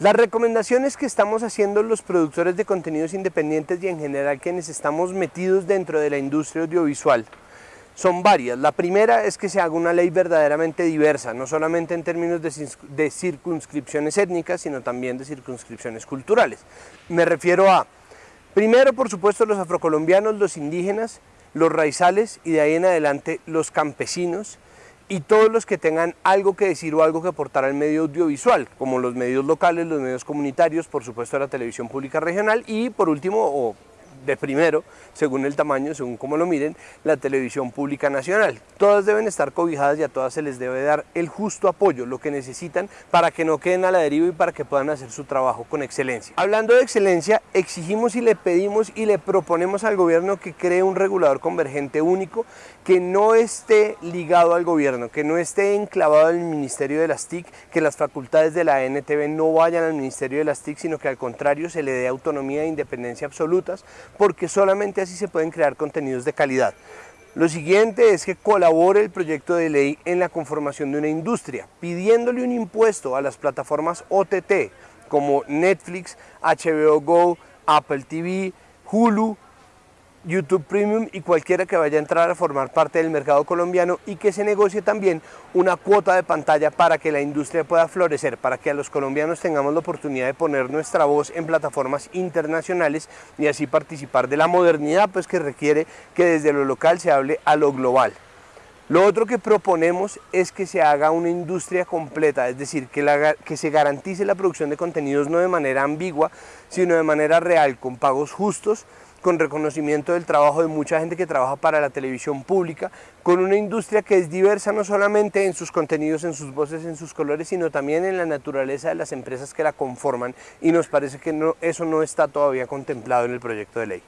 Las recomendaciones que estamos haciendo los productores de contenidos independientes y en general quienes estamos metidos dentro de la industria audiovisual son varias. La primera es que se haga una ley verdaderamente diversa, no solamente en términos de, circunscripciones étnicas, sino también de circunscripciones culturales. Me refiero a, primero por supuesto los afrocolombianos, los indígenas, los raizales y de ahí en adelante los campesinos, y todos los que tengan algo que decir o algo que aportar al medio audiovisual, como los medios locales, los medios comunitarios, por supuesto la televisión pública regional y por último, de primero, según el tamaño, según como lo miren, la televisión pública nacional. Todas deben estar cobijadas y a todas se les debe dar el justo apoyo, lo que necesitan para que no queden a la deriva y para que puedan hacer su trabajo con excelencia. Hablando de excelencia, exigimos y le pedimos y le proponemos al gobierno que cree un regulador convergente único que no esté ligado al gobierno, que no esté enclavado en el Ministerio de las TIC, que las facultades de la NTV no vayan al Ministerio de las TIC, sino que al contrario se le dé autonomía e independencia absolutas porque solamente así se pueden crear contenidos de calidad. Lo siguiente es que colabore el proyecto de ley en la conformación de una industria, pidiéndole un impuesto a las plataformas OTT como Netflix, HBO Go, Apple TV, Hulu, YouTube Premium y cualquiera que vaya a entrar a formar parte del mercado colombiano y que se negocie también una cuota de pantalla para que la industria pueda florecer, para que a los colombianos tengamos la oportunidad de poner nuestra voz en plataformas internacionales y así participar de la modernidad pues que requiere que desde lo local se hable a lo global. Lo otro que proponemos es que se haga una industria completa, es decir, que, que, se garantice la producción de contenidos no de manera ambigua, sino de manera real, con pagos justos, con reconocimiento del trabajo de mucha gente que trabaja para la televisión pública, con una industria que es diversa no solamente en sus contenidos, en sus voces, en sus colores, sino también en la naturaleza de las empresas que la conforman y nos parece que no, eso no está todavía contemplado en el proyecto de ley.